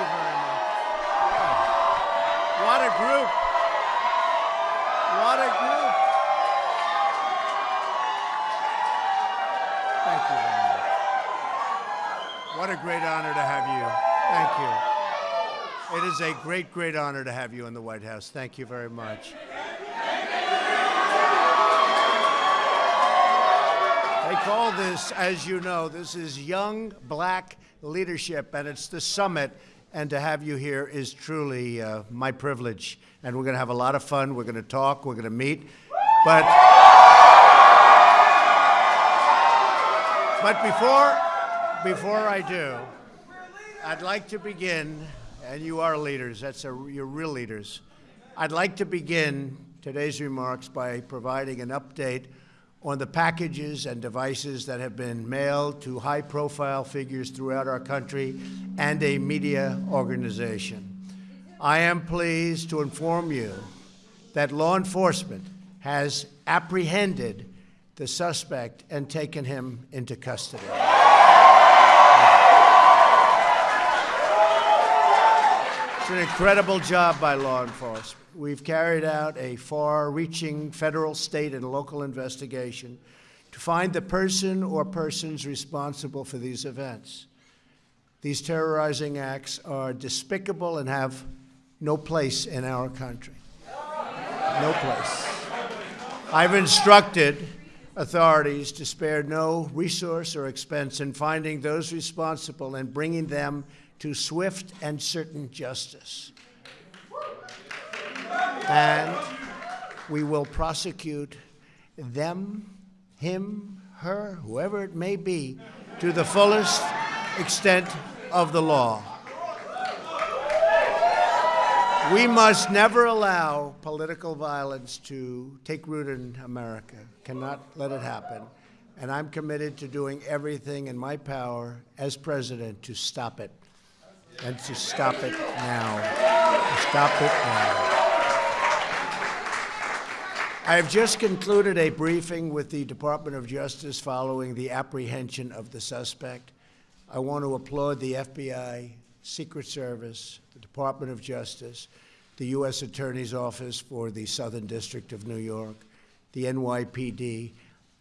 you very much. What a group. What a group. Thank you very much. What a great honor to have you. Thank you. It is a great, great honor to have you in the White House. Thank you very much. They call this, as you know, this is Young Black Leadership, and it's the summit. And to have you here is truly uh, my privilege. And we're going to have a lot of fun. We're going to talk. We're going to meet. But, but before, before I do, I'd like to begin, and you are leaders. That's a, you're real leaders. I'd like to begin today's remarks by providing an update on the packages and devices that have been mailed to high profile figures throughout our country and a media organization. I am pleased to inform you that law enforcement has apprehended the suspect and taken him into custody. An incredible job by law enforcement we've carried out a far reaching federal, state, and local investigation to find the person or persons responsible for these events. These terrorizing acts are despicable and have no place in our country. No place. I've instructed authorities to spare no resource or expense in finding those responsible and bringing them to swift and certain justice and we will prosecute them, him, her, whoever it may be, to the fullest extent of the law. We must never allow political violence to take root in America. Cannot let it happen. And I'm committed to doing everything in my power as president to stop it. And to stop it now. To stop it now. I have just concluded a briefing with the Department of Justice following the apprehension of the suspect. I want to applaud the FBI, Secret Service, the Department of Justice, the U.S. Attorney's Office for the Southern District of New York, the NYPD,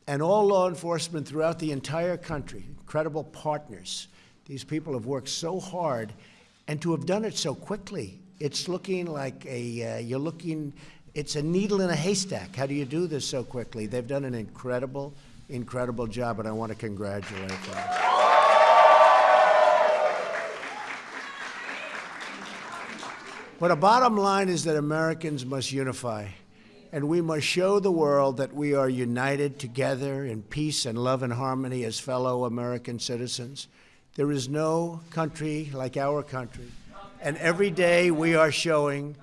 and all law enforcement throughout the entire country, incredible partners. These people have worked so hard, and to have done it so quickly, it's looking like a, uh, you're looking it's a needle in a haystack. How do you do this so quickly? They've done an incredible, incredible job, and I want to congratulate them. But a bottom line is that Americans must unify, and we must show the world that we are united together in peace and love and harmony as fellow American citizens. There is no country like our country, and every day we are showing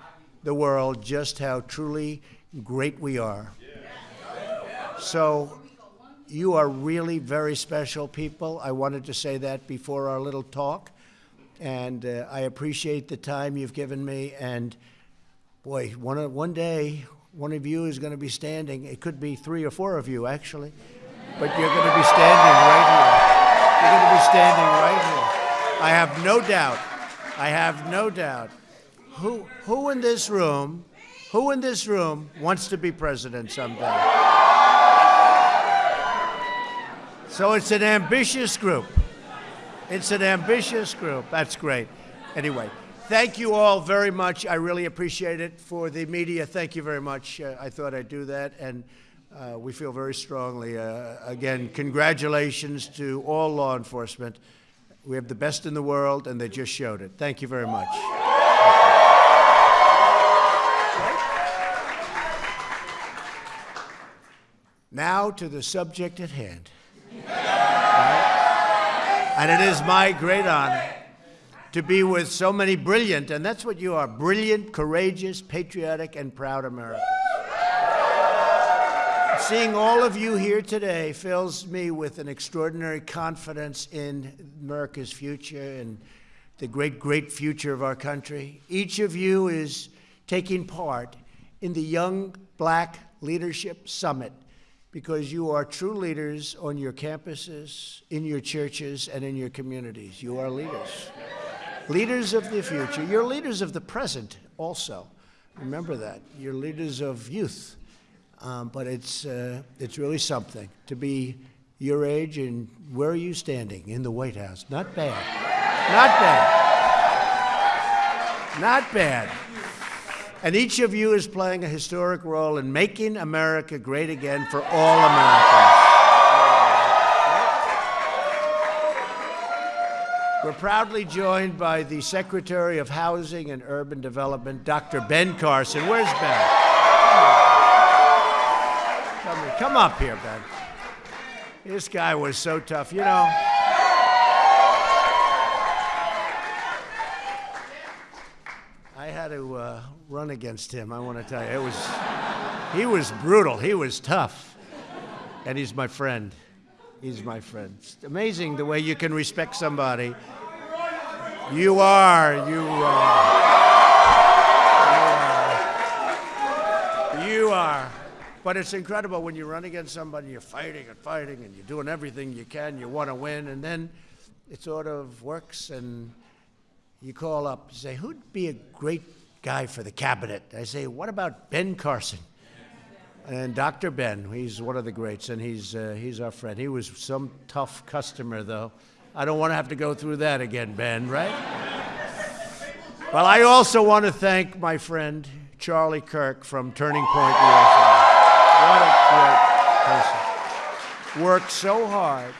the world just how truly great we are. So, you are really very special people. I wanted to say that before our little talk. And uh, I appreciate the time you've given me. And boy, one, one day, one of you is going to be standing. It could be three or four of you, actually. But you're going to be standing right here. You're going to be standing right here. I have no doubt. I have no doubt who, who in this room, who in this room wants to be president someday? So it's an ambitious group. It's an ambitious group. That's great. Anyway, thank you all very much. I really appreciate it. For the media, thank you very much. Uh, I thought I'd do that. And uh, we feel very strongly. Uh, again, congratulations to all law enforcement. We have the best in the world, and they just showed it. Thank you very much. Now to the subject at hand. Right? And it is my great honor to be with so many brilliant, and that's what you are brilliant, courageous, patriotic, and proud Americans. Seeing all of you here today fills me with an extraordinary confidence in America's future and the great, great future of our country. Each of you is taking part in the Young Black Leadership Summit because you are true leaders on your campuses, in your churches, and in your communities. You are leaders. leaders of the future. You're leaders of the present also. Remember that. You're leaders of youth. Um, but it's, uh, it's really something to be your age and where are you standing? In the White House. Not bad. Not bad. Not bad. And each of you is playing a historic role in making America great again for all Americans. We're proudly joined by the Secretary of Housing and Urban Development, Dr. Ben Carson. Where's Ben? Come, up here, Ben. This guy was so tough. You know, I had to uh, run against him. I want to tell you, it was he was brutal. He was tough, and he's my friend. He's my friend. It's amazing the way you can respect somebody. You are. You are. But it's incredible when you run against somebody, you're fighting and fighting, and you're doing everything you can. You want to win, and then it sort of works, and you call up, you say, who'd be a great guy for the cabinet? I say, what about Ben Carson? And Dr. Ben, he's one of the greats, and he's, uh, he's our friend. He was some tough customer, though. I don't want to have to go through that again, Ben, right? well, I also want to thank my friend Charlie Kirk from Turning Point USA. What a great person. Worked so hard.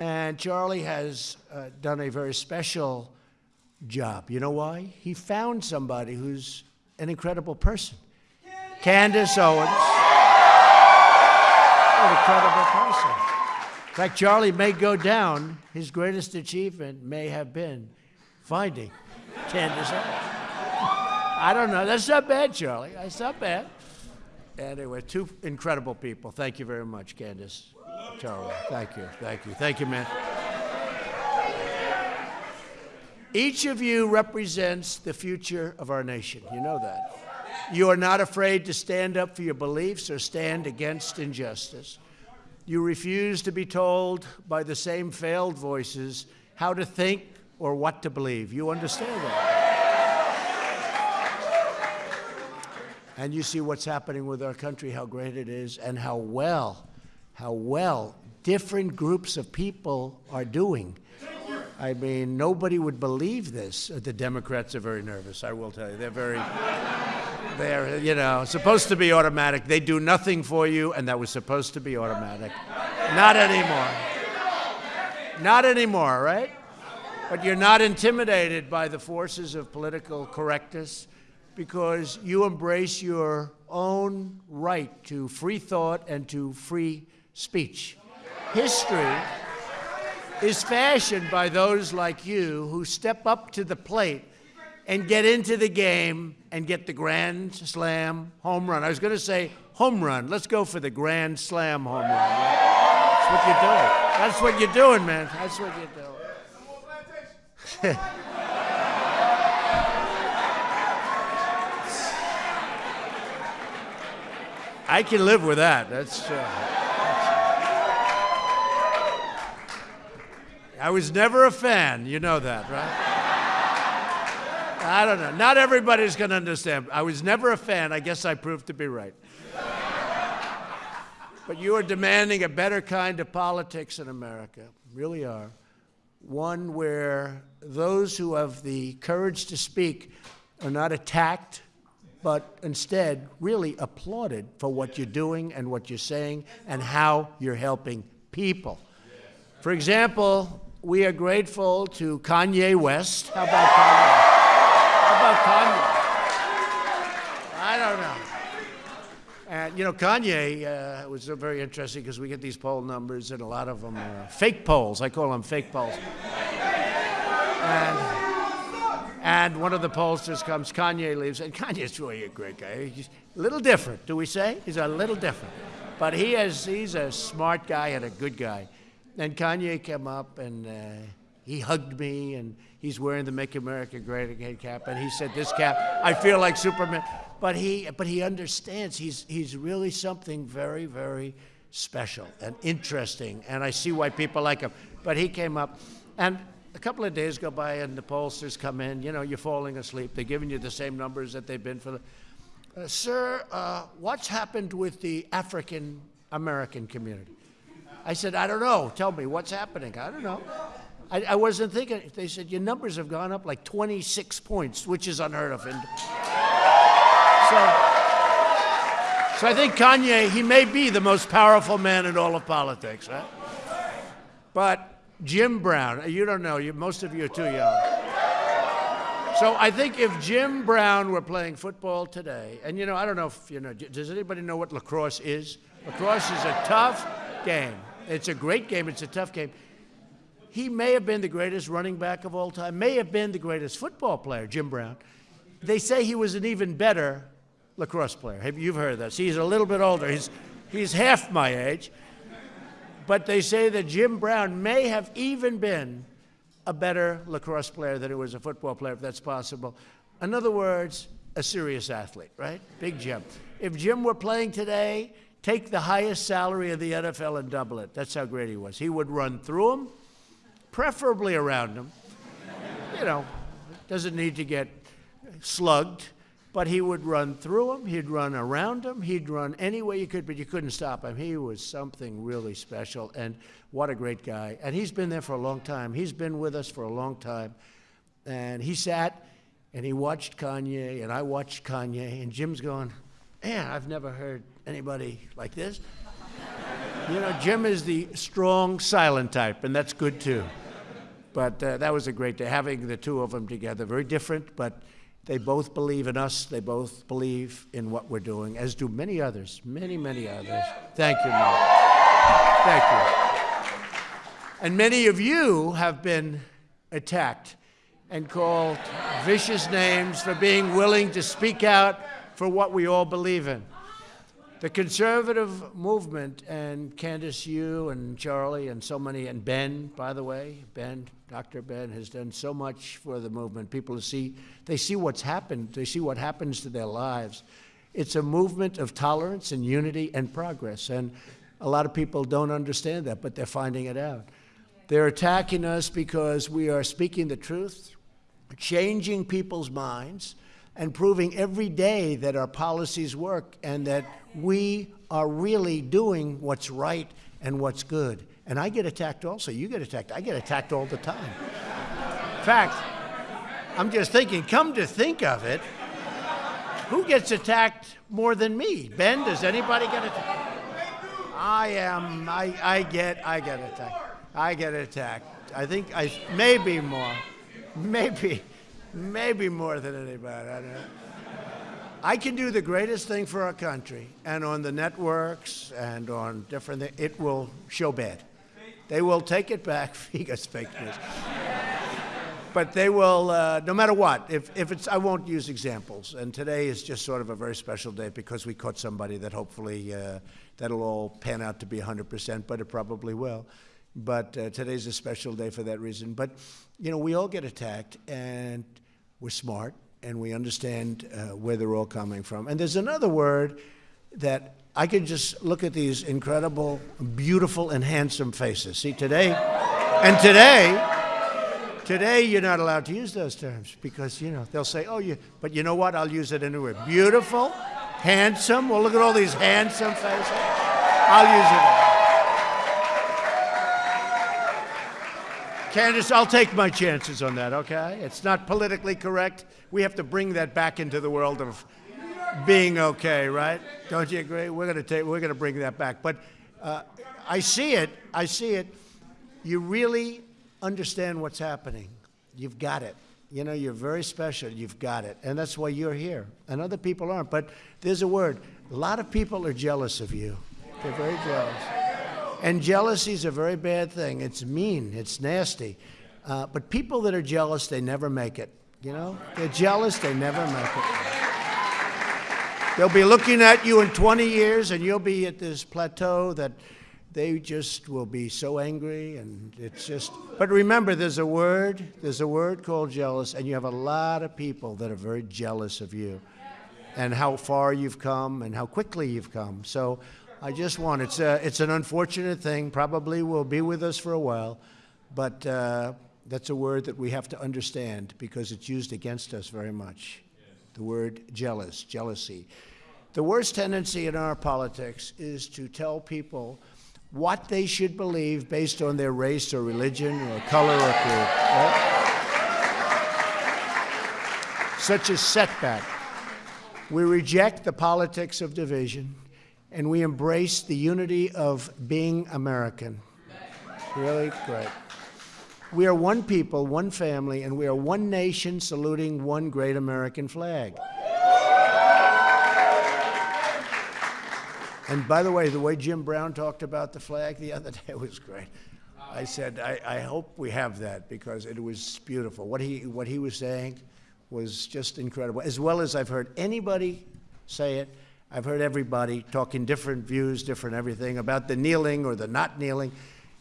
And Charlie has uh, done a very special job. You know why? He found somebody who's an incredible person. Candace Owens. An incredible person. In fact, Charlie may go down. His greatest achievement may have been finding Candace Owens. I don't know. That's not bad, Charlie. That's not bad. Anyway, two incredible people. Thank you very much, Candace. Charlie. Thank you. Thank you. Thank you, man. Each of you represents the future of our nation. You know that. You are not afraid to stand up for your beliefs or stand against injustice. You refuse to be told by the same failed voices how to think or what to believe. You understand that. And you see what's happening with our country, how great it is, and how well, how well different groups of people are doing. I mean, nobody would believe this. The Democrats are very nervous, I will tell you. They're very, they're, you know, supposed to be automatic. They do nothing for you, and that was supposed to be automatic. Not anymore. Not anymore, right? But you're not intimidated by the forces of political correctness because you embrace your own right to free thought and to free speech. History is fashioned by those like you who step up to the plate and get into the game and get the grand slam home run. I was going to say home run. Let's go for the grand slam home run. That's what you're doing. That's what you're doing, man. That's what you're doing. I can live with that. That's. Uh, I was never a fan. You know that, right? I don't know. Not everybody's going to understand. I was never a fan. I guess I proved to be right. But you are demanding a better kind of politics in America. Really are. One where those who have the courage to speak are not attacked, but instead really applauded for what you're doing and what you're saying and how you're helping people. For example, we are grateful to Kanye West. How about Kanye? How about Kanye? I don't know. And you know, Kanye uh, was very interesting because we get these poll numbers, and a lot of them are fake polls. I call them fake polls. And, and one of the pollsters comes, Kanye leaves, and Kanye's really a great guy. He's a little different, do we say? He's a little different. But he is, he's a smart guy and a good guy. And Kanye came up and uh, he hugged me, and he's wearing the "Make America Great Again" cap, and he said, "This cap, I feel like Superman." But he, but he understands. He's he's really something very, very special and interesting, and I see why people like him. But he came up, and couple of days go by and the pollsters come in. You know, you're falling asleep. They're giving you the same numbers that they've been for the. Uh, sir, uh, what's happened with the African American community? I said, I don't know. Tell me what's happening. I don't know. I, I wasn't thinking. They said your numbers have gone up like 26 points, which is unheard of. And so. So I think Kanye, he may be the most powerful man in all of politics, right? But Jim Brown, uh, you don't know, you, most of you are too young. So I think if Jim Brown were playing football today, and you know, I don't know if you know, does anybody know what lacrosse is? Lacrosse is a tough game. It's a great game, it's a tough game. He may have been the greatest running back of all time, may have been the greatest football player, Jim Brown. They say he was an even better lacrosse player. You've heard that. See, he's a little bit older. He's, he's half my age. But they say that Jim Brown may have even been a better lacrosse player than he was a football player, if that's possible. In other words, a serious athlete, right? Big Jim. If Jim were playing today, take the highest salary of the NFL and double it. That's how great he was. He would run through them, preferably around them. You know, doesn't need to get slugged but he would run through them, he'd run around them, he'd run any way you could, but you couldn't stop him. He was something really special, and what a great guy. And he's been there for a long time. He's been with us for a long time. And he sat and he watched Kanye, and I watched Kanye, and Jim's going, Man, I've never heard anybody like this. you know, Jim is the strong, silent type, and that's good too. But uh, that was a great day, having the two of them together. Very different, but they both believe in us. They both believe in what we're doing, as do many others, many, many others. Thank you, Mark. Thank you. And many of you have been attacked and called vicious names for being willing to speak out for what we all believe in. The conservative movement, and Candace, you and Charlie, and so many, and Ben, by the way, Ben, Dr. Ben has done so much for the movement. People see, they see what's happened, they see what happens to their lives. It's a movement of tolerance and unity and progress. And a lot of people don't understand that, but they're finding it out. They're attacking us because we are speaking the truth, changing people's minds, and proving every day that our policies work and that we are really doing what's right and what's good. And I get attacked also. You get attacked. I get attacked all the time. In fact, I'm just thinking, come to think of it, who gets attacked more than me? Ben, does anybody get attacked? I am, I, I get, I get attacked. I get attacked. I think I, maybe more. Maybe. Maybe more than anybody. I, I can do the greatest thing for our country, and on the networks and on different things, it will show bad. They will take it back. Fake news. but they will, uh, no matter what. If, if it's, I won't use examples. And today is just sort of a very special day because we caught somebody that hopefully uh, that'll all pan out to be 100%, but it probably will. But uh, today's a special day for that reason. But you know, we all get attacked, and we're smart and we understand uh, where they're all coming from. And there's another word that I can just look at these incredible, beautiful, and handsome faces. See, today, and today, today you're not allowed to use those terms because, you know, they'll say, oh, you, but you know what? I'll use it anyway. Beautiful, handsome. Well, look at all these handsome faces. I'll use it. Candace, I'll take my chances on that, okay? It's not politically correct. We have to bring that back into the world of being okay, right? Don't you agree? We're going to take, we're going to bring that back. But uh, I see it. I see it. You really understand what's happening. You've got it. You know, you're very special. You've got it. And that's why you're here. And other people aren't. But there's a word. A lot of people are jealous of you. They're very jealous. And jealousy is a very bad thing. It's mean, it's nasty. Uh, but people that are jealous, they never make it. You know? They're jealous, they never make it. They'll be looking at you in 20 years, and you'll be at this plateau that they just will be so angry and it's just but remember there's a word there's a word called jealous and you have a lot of people that are very jealous of you and how far you've come and how quickly you've come so I just want, it's, a, it's an unfortunate thing, probably will be with us for a while, but uh, That's a word that we have to understand because it's used against us very much. The word jealous, jealousy. The worst tendency in our politics is to tell people what they should believe based on their race or religion or color or creed. Right? Such a setback. We reject the politics of division and we embrace the unity of being American. Really great. We are one people, one family, and we are one nation saluting one great American flag. And by the way, the way Jim Brown talked about the flag the other day was great. I said, I, I hope we have that because it was beautiful. What he, what he was saying was just incredible, as well as I've heard anybody say it. I've heard everybody talking different views, different everything about the kneeling or the not kneeling.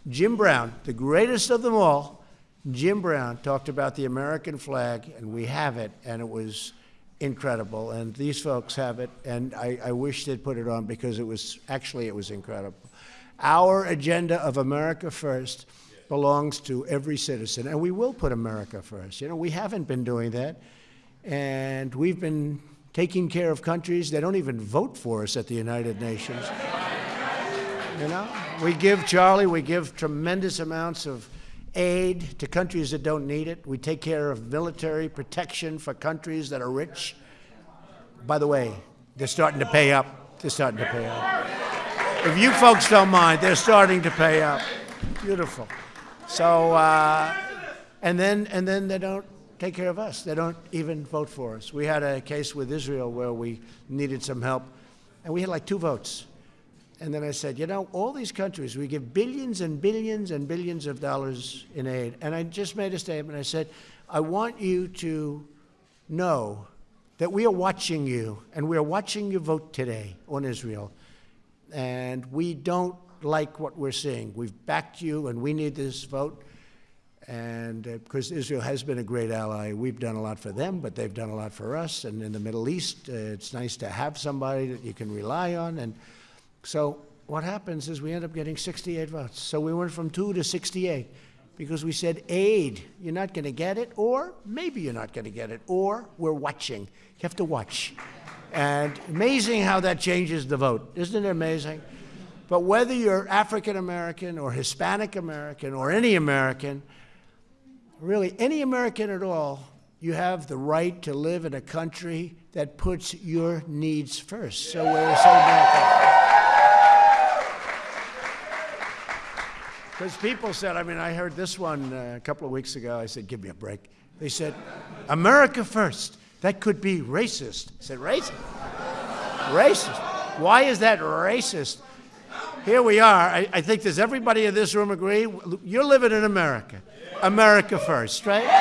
Jim Brown, the greatest of them all, Jim Brown talked about the American flag, and we have it, and it was incredible. And these folks have it, and I, I wish they'd put it on because it was actually it was incredible. Our agenda of America First belongs to every citizen, and we will put America first. You know, we haven't been doing that, and we've been taking care of countries that don't even vote for us at the United Nations. You know, we give Charlie, we give tremendous amounts of aid to countries that don't need it. We take care of military protection for countries that are rich. By the way, they're starting to pay up. They're starting to pay up. If you folks don't mind, they're starting to pay up. Beautiful. So, uh, and then and then they don't take care of us. They don't even vote for us. We had a case with Israel where we needed some help, and we had like two votes. And then I said, you know, all these countries, we give billions and billions and billions of dollars in aid. And I just made a statement. I said, I want you to know that we are watching you, and we are watching you vote today on Israel. And we don't like what we're seeing. We've backed you, and we need this vote. And uh, because Israel has been a great ally, we've done a lot for them, but they've done a lot for us. And in the Middle East, uh, it's nice to have somebody that you can rely on. And so what happens is we end up getting 68 votes. So we went from 2 to 68 because we said aid, you're not going to get it, or maybe you're not going to get it, or we're watching. You have to watch. And amazing how that changes the vote. Isn't it amazing? But whether you're African American or Hispanic American or any American, really any American at all, you have the right to live in a country that puts your needs first. So we're so thankful. Because people said, I mean, I heard this one uh, a couple of weeks ago. I said, give me a break. They said, America first. That could be racist. I said, racist? racist. Why is that racist? Here we are. I, I, think does everybody in this room agree? You're living in America. America first, right? You're here.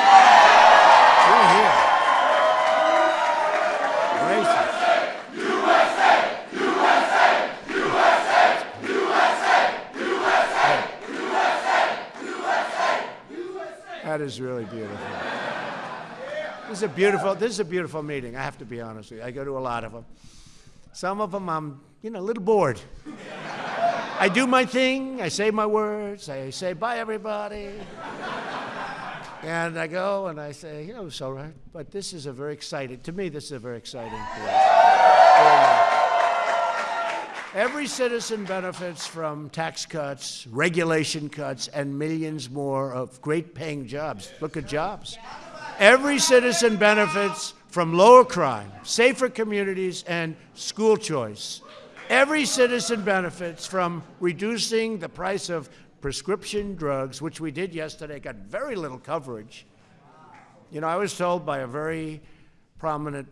That is really beautiful. This is a beautiful, this is a beautiful meeting, I have to be honest with you. I go to a lot of them. Some of them I'm, you know, a little bored. I do my thing, I say my words, I say bye everybody. And I go and I say, you know, it's all right. But this is a very exciting, to me, this is a very exciting place. Every citizen benefits from tax cuts, regulation cuts, and millions more of great paying jobs. Look at jobs. Every citizen benefits from lower crime, safer communities, and school choice. Every citizen benefits from reducing the price of prescription drugs, which we did yesterday, got very little coverage. You know, I was told by a very prominent,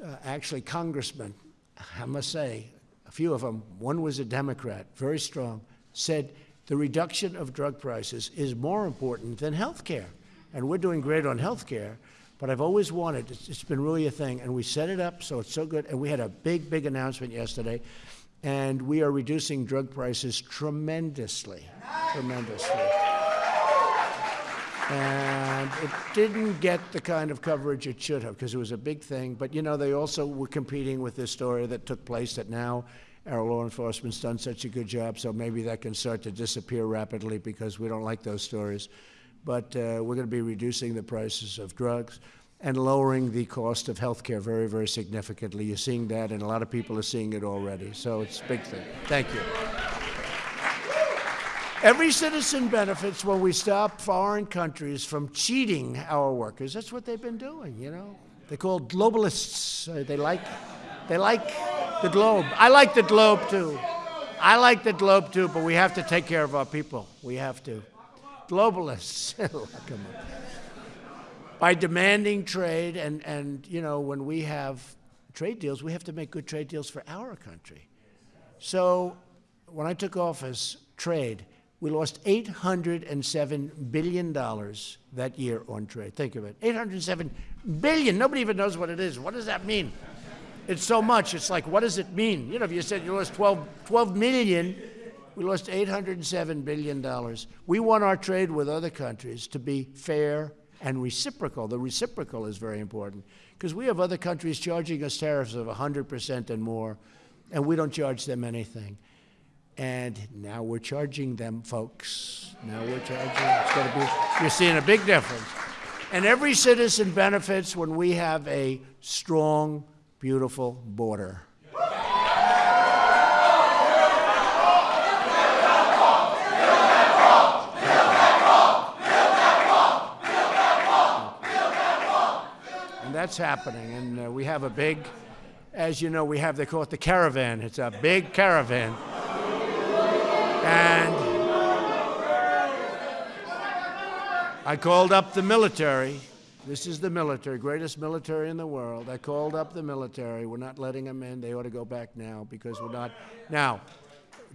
uh, actually, congressman, I must say, a few of them, one was a Democrat, very strong, said the reduction of drug prices is more important than health care. And we're doing great on health care, but I've always wanted, it's, it's been really a thing, and we set it up so it's so good. And we had a big, big announcement yesterday, and we are reducing drug prices tremendously, tremendously. And it didn't get the kind of coverage it should have because it was a big thing. But you know, they also were competing with this story that took place that now our law enforcement's done such a good job, so maybe that can start to disappear rapidly because we don't like those stories. but uh, we're going to be reducing the prices of drugs and lowering the cost of health care very, very significantly. You're seeing that, and a lot of people are seeing it already. So it's a big thing. Thank you. Every citizen benefits when we stop foreign countries from cheating our workers. That's what they've been doing, you know. They're called globalists. Uh, they like, they like the globe. I like the globe too. I like the globe too, but we have to take care of our people. We have to. Globalists. By demanding trade, and, and you know, when we have trade deals, we have to make good trade deals for our country. So when I took office, trade, we lost $807 billion that year on trade. Think of it. 807 billion. Nobody even knows what it is. What does that mean? It's so much. It's like, what does it mean? You know, if you said you lost 12, 12 million, we lost $807 billion. We want our trade with other countries to be fair and reciprocal. The reciprocal is very important because we have other countries charging us tariffs of 100% and more, and we don't charge them anything. And now we're charging them, folks. Now we're charging. Be. You're seeing a big difference. And every citizen benefits when we have a strong, beautiful border. That's happening. And uh, we have a big, as you know, we have, they call it the caravan. It's a big caravan. And I called up the military. This is the military, greatest military in the world. I called up the military. We're not letting them in. They ought to go back now because we're not. Now,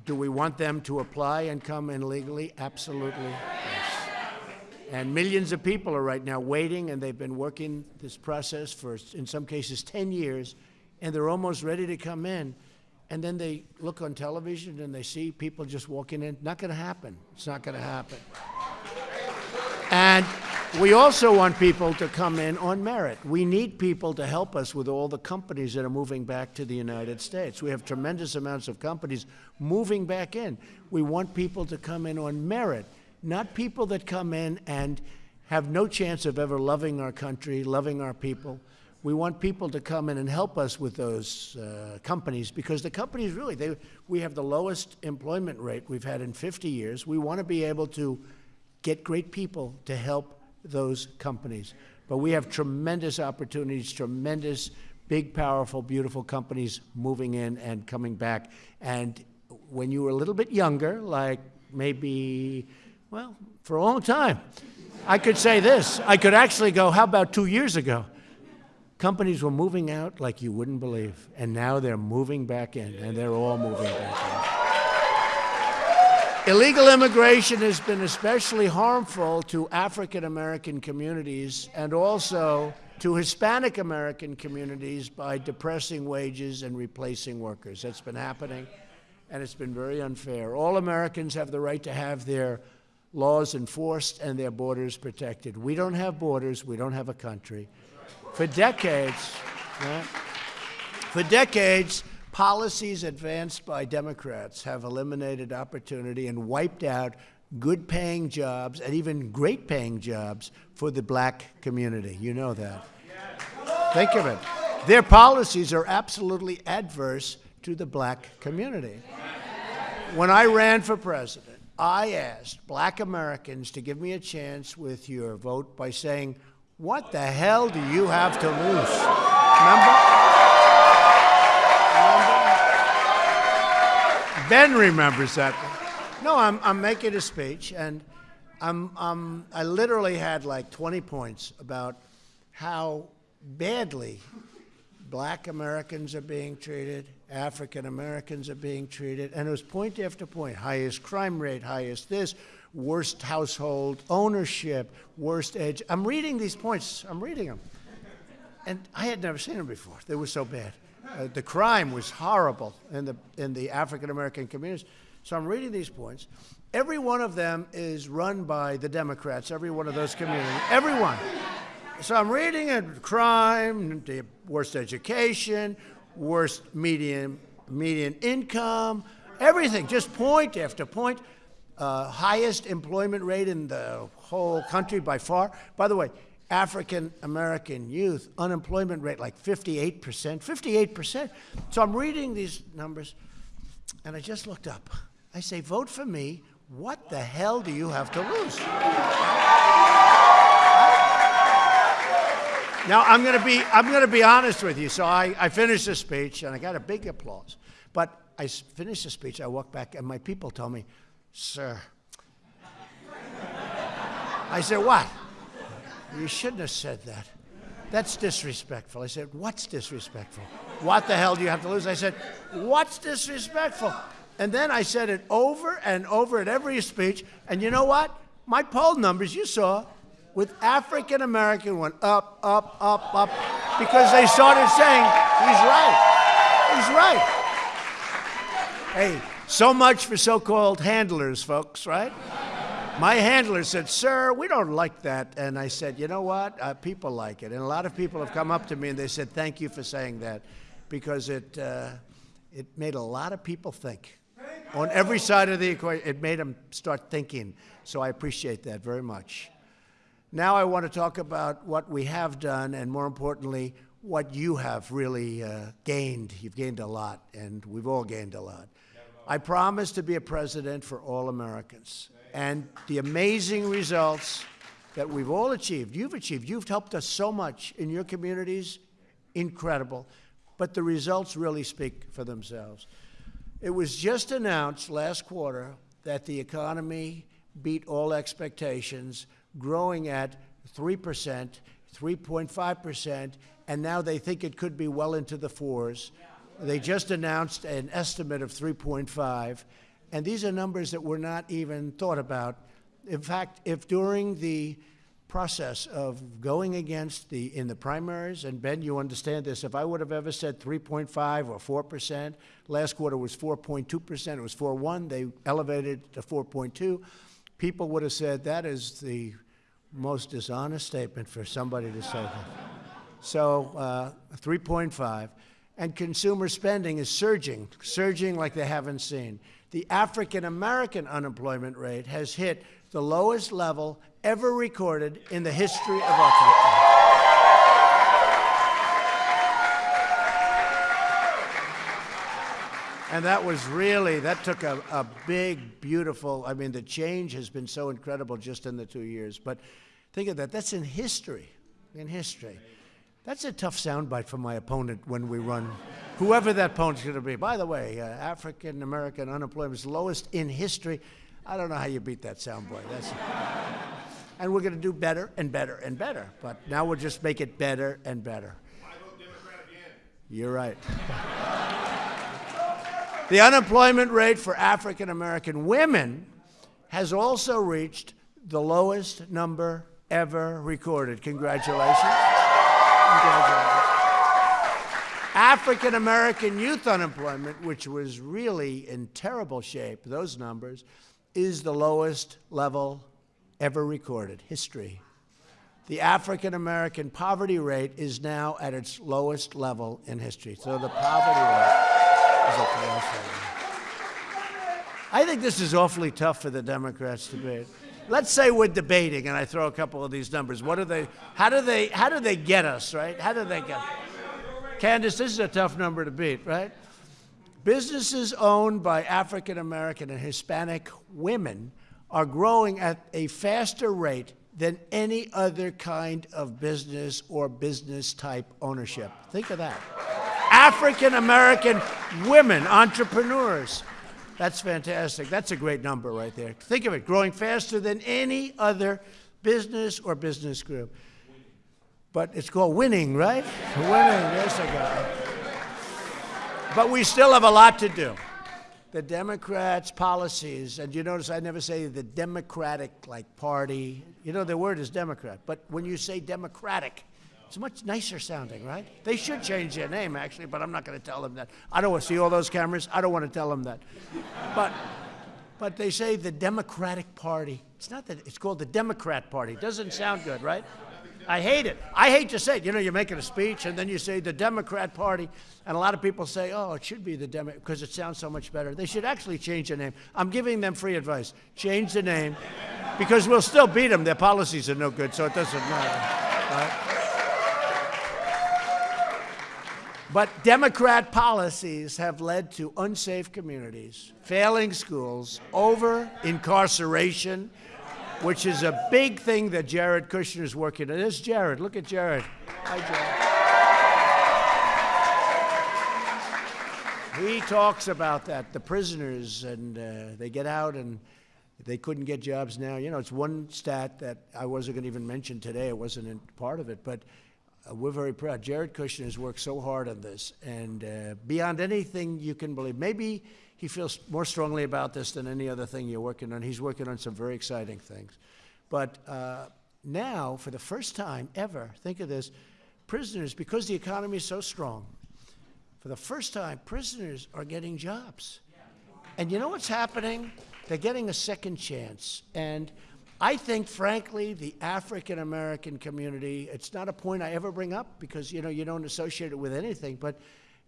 do we want them to apply and come in legally? Absolutely. And millions of people are right now waiting, and they've been working this process for, in some cases, 10 years, and they're almost ready to come in. And then they look on television and they see people just walking in. Not going to happen. It's not going to happen. And we also want people to come in on merit. We need people to help us with all the companies that are moving back to the United States. We have tremendous amounts of companies moving back in. We want people to come in on merit, not people that come in and have no chance of ever loving our country, loving our people. We want people to come in and help us with those uh, companies because the companies really, they, we have the lowest employment rate we've had in 50 years. We want to be able to get great people to help those companies. But we have tremendous opportunities, tremendous, big, powerful, beautiful companies moving in and coming back. And when you were a little bit younger, like maybe, well, for a long time, I could say this. I could actually go, how about two years ago? Companies were moving out like you wouldn't believe. And now they're moving back in, and they're all moving back in. Illegal immigration has been especially harmful to African American communities and also to Hispanic American communities by depressing wages and replacing workers. That's been happening, and it's been very unfair. All Americans have the right to have their laws enforced and their borders protected. We don't have borders, we don't have a country. For decades, right? for decades, Policies advanced by Democrats have eliminated opportunity and wiped out good paying jobs and even great paying jobs for the black community. You know that. Think of it. Their policies are absolutely adverse to the black community. When I ran for president, I asked black Americans to give me a chance with your vote by saying, What the hell do you have to lose? Remember? Ben remembers that. No, I'm, I'm making a speech, and I'm, I'm, I literally had like 20 points about how badly black Americans are being treated, African Americans are being treated, and it was point after point highest crime rate, highest this, worst household ownership, worst age. I'm reading these points, I'm reading them. And I had never seen them before. They were so bad. Uh, the crime was horrible in the, in the African American communities. So I'm reading these points. Every one of them is run by the Democrats, every one of those communities, everyone. So I'm reading it crime, the worst education, worst median, median income, everything, just point after point. uh, highest employment rate in the whole country by far. By the way, African American youth unemployment rate like 58%, 58%. So I'm reading these numbers and I just looked up. I say, vote for me. What the hell do you have to lose? Now I'm going to be I'm going to be honest with you. So I, I finished the speech and I got a big applause. But I finished the speech. I walked back and my people told me, "Sir." I said, "What?" You shouldn't have said that. That's disrespectful. I said, What's disrespectful? What the hell do you have to lose? I said, What's disrespectful? And then I said it over and over at every speech. And you know what? My poll numbers, you saw, with African American went up, up, up, up, because they started saying, He's right. He's right. Hey, so much for so called handlers, folks, right? My handler said, Sir, we don't like that. And I said, You know what? Uh, people like it. And a lot of people have come up to me and they said, Thank you for saying that because it, uh, it made a lot of people think. On every side of the equation, it made them start thinking. So I appreciate that very much. Now I want to talk about what we have done and, more importantly, what you have really uh, gained. You've gained a lot, and we've all gained a lot. I promise to be a president for all Americans. And the amazing results that we've all achieved, you've achieved, you've helped us so much in your communities, incredible. But the results really speak for themselves. It was just announced last quarter that the economy beat all expectations, growing at 3%, 3.5%, and now they think it could be well into the fours. They just announced an estimate of 3.5, and these are numbers that were not even thought about. In fact, if during the process of going against the in the primaries, and Ben, you understand this. If I would have ever said 3.5 or 4 percent, last quarter was 4.2 percent. It was 4.1. They elevated to 4.2. People would have said that is the most dishonest statement for somebody to say. So uh, 3.5, and consumer spending is surging, surging like they haven't seen. The African American unemployment rate has hit the lowest level ever recorded in the history of our country. And that was really, that took a, a big, beautiful, I mean, the change has been so incredible just in the two years. But think of that, that's in history, in history. That's a tough soundbite for my opponent when we run, whoever that opponent's going to be. By the way, uh, African American unemployment is lowest in history. I don't know how you beat that soundbite. That's, and we're going to do better and better and better. But now we'll just make it better and better. You're right. The unemployment rate for African American women has also reached the lowest number ever recorded. Congratulations. Congratulations. African American youth unemployment, which was really in terrible shape, those numbers, is the lowest level ever recorded. History. The African American poverty rate is now at its lowest level in history. So the poverty rate I think this is awfully tough for the Democrats to debate. Let's say we're debating, and I throw a couple of these numbers. What do they? How do they? How do they get us? Right? How do they get? Candace, this is a tough number to beat, right? Businesses owned by African American and Hispanic women are growing at a faster rate than any other kind of business or business type ownership. Think of that. African American women, entrepreneurs. That's fantastic. That's a great number right there. Think of it growing faster than any other business or business group. But it's called winning, right? winning, yes, I got. But we still have a lot to do. The Democrats' policies, and you notice I never say the Democratic like party. You know the word is Democrat, but when you say Democratic, it's much nicer sounding, right? They should change their name actually, but I'm not going to tell them that. I don't want to see all those cameras. I don't want to tell them that. But but they say the Democratic Party. It's not that it's called the Democrat Party. It doesn't sound good, right? I hate it. I hate to say it. You know, you're making a speech and then you say the Democrat Party, and a lot of people say, oh, it should be the Democrat because it sounds so much better. They should actually change the name. I'm giving them free advice. Change the name because we'll still beat them. Their policies are no good, so it doesn't matter. Right? But Democrat policies have led to unsafe communities, failing schools, over incarceration, which is a big thing that Jared Kushner is working on. There's Jared. Look at Jared. Hi, Jared. He talks about that, the prisoners, and uh, they get out and they couldn't get jobs now. You know, it's one stat that I wasn't going to even mention today. It wasn't part of it, but uh, we're very proud. Jared Kushner has worked so hard on this, and uh, beyond anything you can believe. Maybe he feels more strongly about this than any other thing you're working on. He's working on some very exciting things. But uh, now, for the first time ever, think of this prisoners, because the economy is so strong, for the first time, prisoners are getting jobs. And you know what's happening? They're getting a second chance. And I think, frankly, the African American community, it's not a point I ever bring up because, you know, you don't associate it with anything, but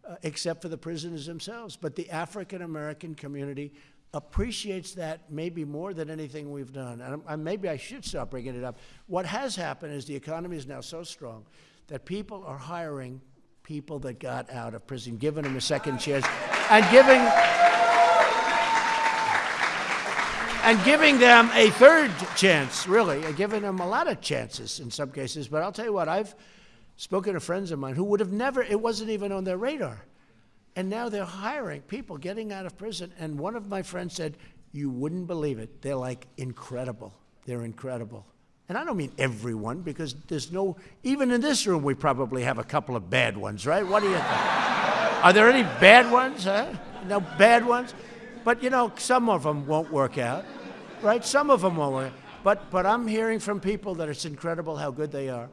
uh, except for the prisoners themselves. But the African American community appreciates that maybe more than anything we've done. And, and maybe I should stop bringing it up. What has happened is the economy is now so strong that people are hiring people that got out of prison, giving them a second chance, and giving and giving them a third chance, really, and giving them a lot of chances in some cases. But I'll tell you what, I've spoken to friends of mine who would have never, it wasn't even on their radar. And now they're hiring people getting out of prison. And one of my friends said, You wouldn't believe it. They're like incredible. They're incredible. And I don't mean everyone, because there's no, even in this room, we probably have a couple of bad ones, right? What do you think? Are there any bad ones, huh? No bad ones? But you know, some of them won't work out, right? Some of them won't work. But but I'm hearing from people that it's incredible how good they are,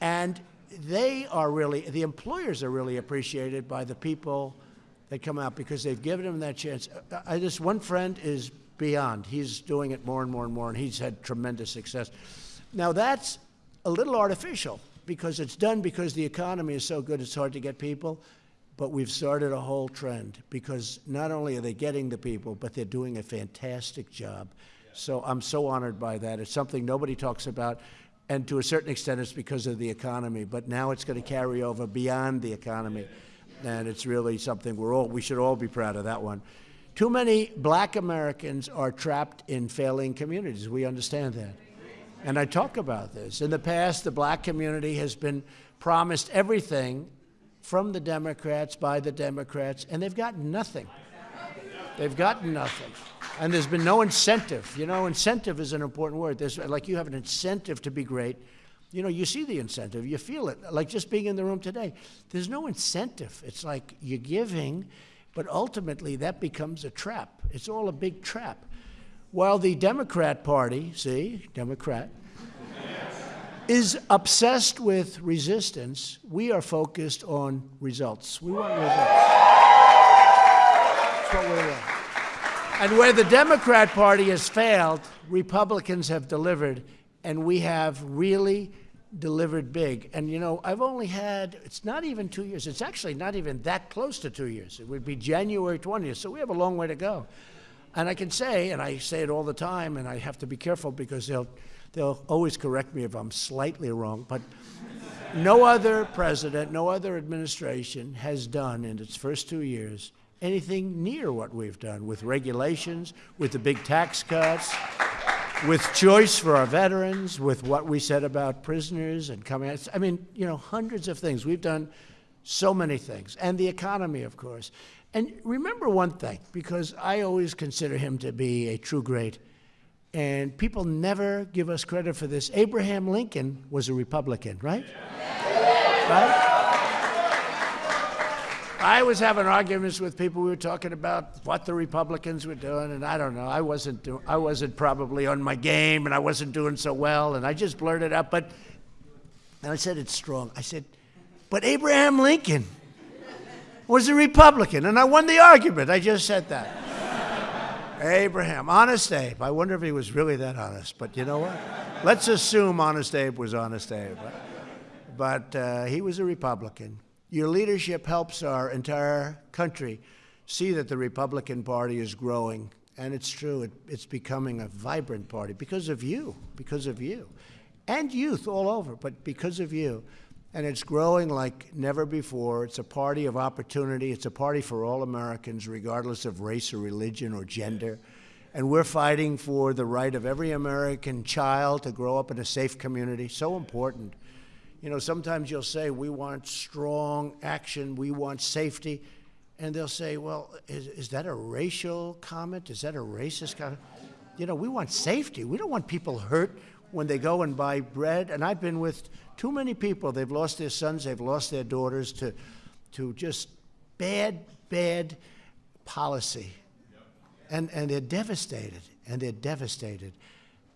and they are really the employers are really appreciated by the people that come out because they've given them that chance. I just one friend is beyond. He's doing it more and more and more, and he's had tremendous success. Now that's a little artificial because it's done because the economy is so good it's hard to get people. But we've started a whole trend because not only are they getting the people, but they're doing a fantastic job. So I'm so honored by that. It's something nobody talks about. And to a certain extent, it's because of the economy. But now it's going to carry over beyond the economy. And it's really something we're all, we should all be proud of that one. Too many black Americans are trapped in failing communities. We understand that. And I talk about this. In the past, the black community has been promised everything from the Democrats by the Democrats, and they've got nothing. They've gotten nothing. And there's been no incentive. You know, incentive is an important word. There's, like you have an incentive to be great. You know, you see the incentive, you feel it. Like just being in the room today, there's no incentive. It's like you're giving, but ultimately that becomes a trap. It's all a big trap. While the Democrat Party, see, Democrat, is obsessed with resistance, we are focused on results. We want results. That's what we want. And where the Democrat Party has failed, Republicans have delivered, and we have really delivered big. And you know, I've only had, it's not even two years, it's actually not even that close to two years. It would be January 20th, so we have a long way to go. And I can say, and I say it all the time, and I have to be careful because they'll They'll always correct me if I'm slightly wrong, but no other president, no other administration has done in its first two years anything near what we've done with regulations, with the big tax cuts, with choice for our veterans, with what we said about prisoners and coming out. I mean, you know, hundreds of things. We've done so many things. And the economy, of course. And remember one thing, because I always consider him to be a true great and people never give us credit for this. Abraham Lincoln was a Republican, right? Right? I was having arguments with people. We were talking about what the Republicans were doing, and I don't know. I wasn't. Do, I wasn't probably on my game, and I wasn't doing so well. And I just blurted it out, but and I said it's strong. I said, but Abraham Lincoln was a Republican, and I won the argument. I just said that. Abraham, honest Abe. I wonder if he was really that honest, but you know what? Let's assume honest Abe was honest Abe. But, uh, he was a Republican. Your leadership helps our entire country see that the Republican Party is growing. And it's true, it, it's becoming a vibrant party because of you, because of you. And youth all over, but because of you. And it's growing like never before. It's a party of opportunity. It's a party for all Americans, regardless of race or religion or gender. And we're fighting for the right of every American child to grow up in a safe community. So important. You know, sometimes you'll say, we want strong action, we want safety. And they'll say, well, is, is that a racial comment? Is that a racist comment? You know, we want safety. We don't want people hurt when they go and buy bread. And I've been with too many people, they've lost their sons, they've lost their daughters to, to just bad, bad policy. And, and they're devastated, and they're devastated.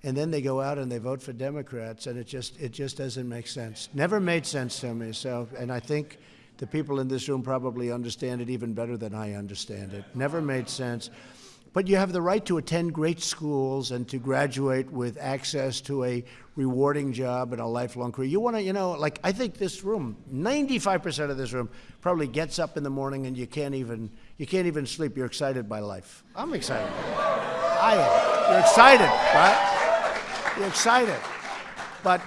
And then they go out and they vote for Democrats, and it just, it just doesn't make sense. Never made sense to me. So, and I think the people in this room probably understand it even better than I understand it. Never made sense. But you have the right to attend great schools and to graduate with access to a rewarding job and a lifelong career. You want to, you know, like I think this room, 95% of this room probably gets up in the morning and you can't even you can't even sleep. You're excited by life. I'm excited. I am. You're excited, right? You're excited. But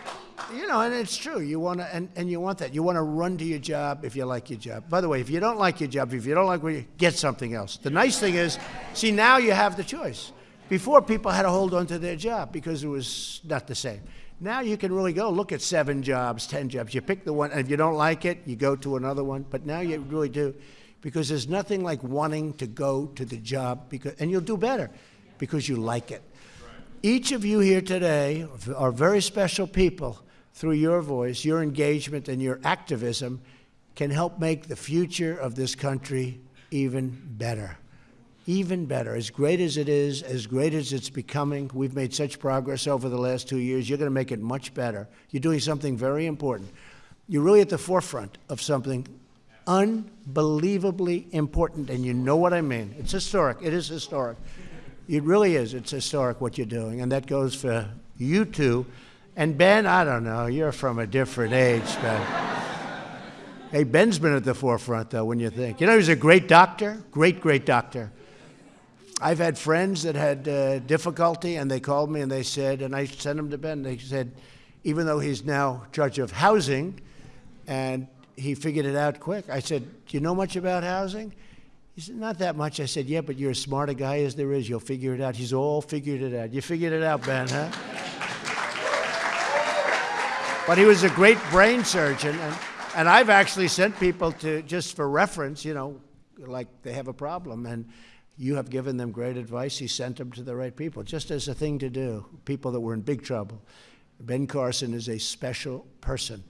you know, and it's true. You want to, and, and you want that. You want to run to your job if you like your job. By the way, if you don't like your job, if you don't like what you get something else. The nice thing is, see, now you have the choice. Before, people had to hold on to their job because it was not the same. Now you can really go look at seven jobs, ten jobs. You pick the one, and if you don't like it, you go to another one. But now you really do, because there's nothing like wanting to go to the job, because, and you'll do better because you like it. Each of you here today are very special people through your voice, your engagement, and your activism can help make the future of this country even better. Even better. As great as it is, as great as it's becoming, we've made such progress over the last two years. You're going to make it much better. You're doing something very important. You're really at the forefront of something unbelievably important, and you know what I mean. It's historic. It is historic. It really is. It's historic what you're doing, and that goes for you two and Ben, I don't know, you're from a different age, Ben. hey, Ben's been at the forefront, though, when you think. You know, he was a great doctor, great, great doctor. I've had friends that had uh, difficulty, and they called me and they said, and I sent them to Ben, they said, even though he's now judge of housing, and he figured it out quick. I said, Do you know much about housing? He said, Not that much. I said, Yeah, but you're as smart a guy as there is. You'll figure it out. He's all figured it out. You figured it out, Ben, huh? But he was a great brain surgeon. And, and I've actually sent people to, just for reference, you know, like they have a problem. And you have given them great advice. He sent them to the right people, just as a thing to do, people that were in big trouble. Ben Carson is a special person.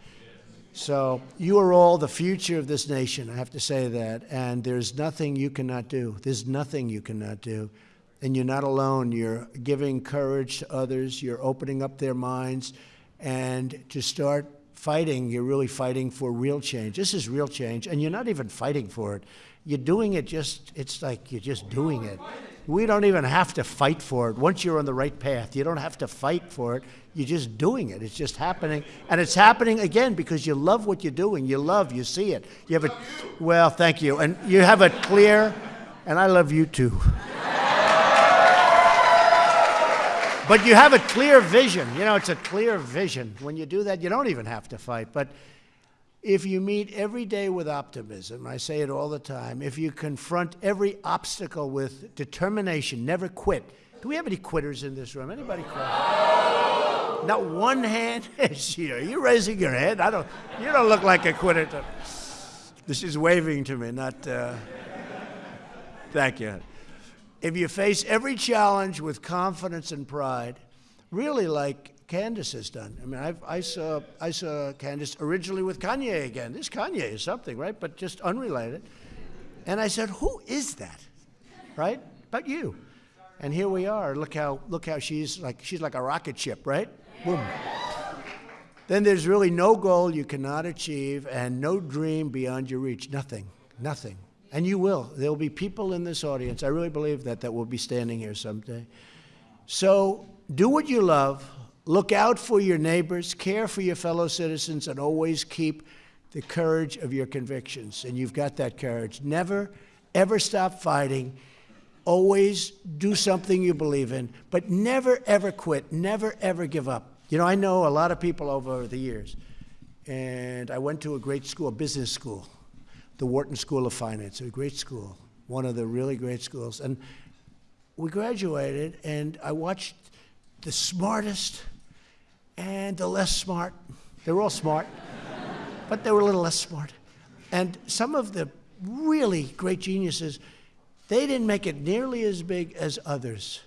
So you are all the future of this nation, I have to say that. And there's nothing you cannot do. There's nothing you cannot do. And you're not alone. You're giving courage to others. You're opening up their minds and to start fighting, you're really fighting for real change. This is real change, and you're not even fighting for it. You're doing it just, it's like you're just doing it. We don't even have to fight for it. Once you're on the right path, you don't have to fight for it. You're just doing it. It's just happening. And it's happening again because you love what you're doing. You love, you see it. You have a, well, thank you. And you have a clear, and I love you too. But you have a clear vision. You know, it's a clear vision. When you do that, you don't even have to fight. But if you meet every day with optimism, I say it all the time, if you confront every obstacle with determination, never quit. Do we have any quitters in this room? Anybody quit? Not one hand. You're raising your hand. I don't. You don't look like a quitter. This is waving to me, not. Uh, thank you if you face every challenge with confidence and pride, really like Candace has done. I mean, I've, i saw I saw Candace originally with Kanye again. This Kanye is something, right? But just unrelated. And I said, "Who is that?" Right? But you. And here we are. Look how look how she's like she's like a rocket ship, right? Boom. Then there's really no goal you cannot achieve and no dream beyond your reach. Nothing. Nothing. And you will. There will be people in this audience, I really believe that, that will be standing here someday. So do what you love, look out for your neighbors, care for your fellow citizens, and always keep the courage of your convictions. And you've got that courage. Never, ever stop fighting. Always do something you believe in, but never, ever quit. Never, ever give up. You know, I know a lot of people over the years, and I went to a great school, a business school, the Wharton School of Finance, a great school, one of the really great schools. And we graduated, and I watched the smartest and the less smart. They were all smart, but they were a little less smart. And some of the really great geniuses, they didn't make it nearly as big as others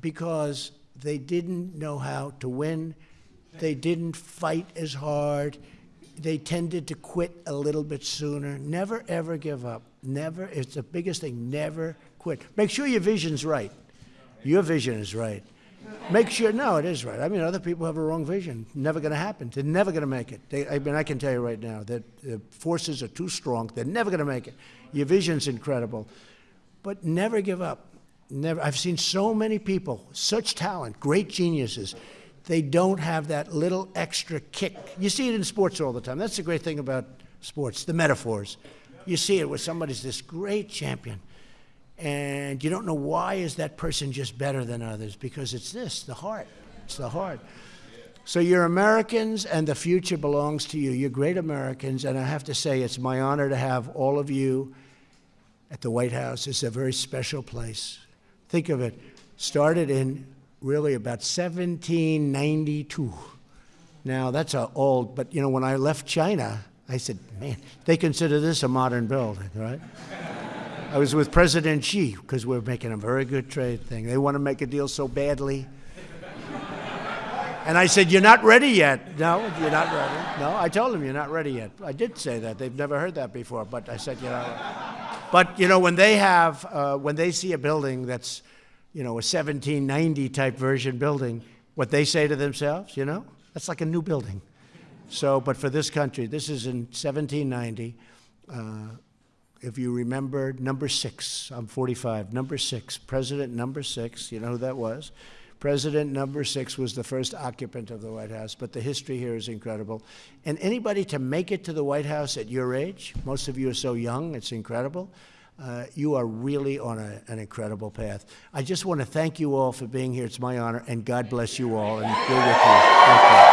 because they didn't know how to win. They didn't fight as hard. They tended to quit a little bit sooner. Never, ever give up. Never, it's the biggest thing, never quit. Make sure your vision's right. Your vision is right. Make sure, no, it is right. I mean, other people have a wrong vision. Never going to happen. They're never going to make it. They, I mean, I can tell you right now that the forces are too strong. They're never going to make it. Your vision's incredible. But never give up. Never. I've seen so many people, such talent, great geniuses. They don't have that little extra kick. You see it in sports all the time. That's the great thing about sports, the metaphors. You see it where somebody's this great champion and you don't know why is that person just better than others because it's this the heart it's the heart so you're americans and the future belongs to you you're great americans and i have to say it's my honor to have all of you at the white house it's a very special place think of it started in really about 1792 now that's a old but you know when i left china i said man they consider this a modern building right I was with President Xi because we're making a very good trade thing. They want to make a deal so badly. And I said, You're not ready yet. No, you're not ready. No, I told them you're not ready yet. I did say that. They've never heard that before, but I said, You know. But, you know, when they have, uh, when they see a building that's, you know, a 1790 type version building, what they say to themselves, you know, that's like a new building. So, but for this country, this is in 1790. Uh, if you remember number six, I'm 45, number six, President number six, you know who that was? President number six was the first occupant of the White House, but the history here is incredible. And anybody to make it to the White House at your age, most of you are so young, it's incredible. Uh, you are really on a, an incredible path. I just want to thank you all for being here. It's my honor, and God bless you all, and we're with you.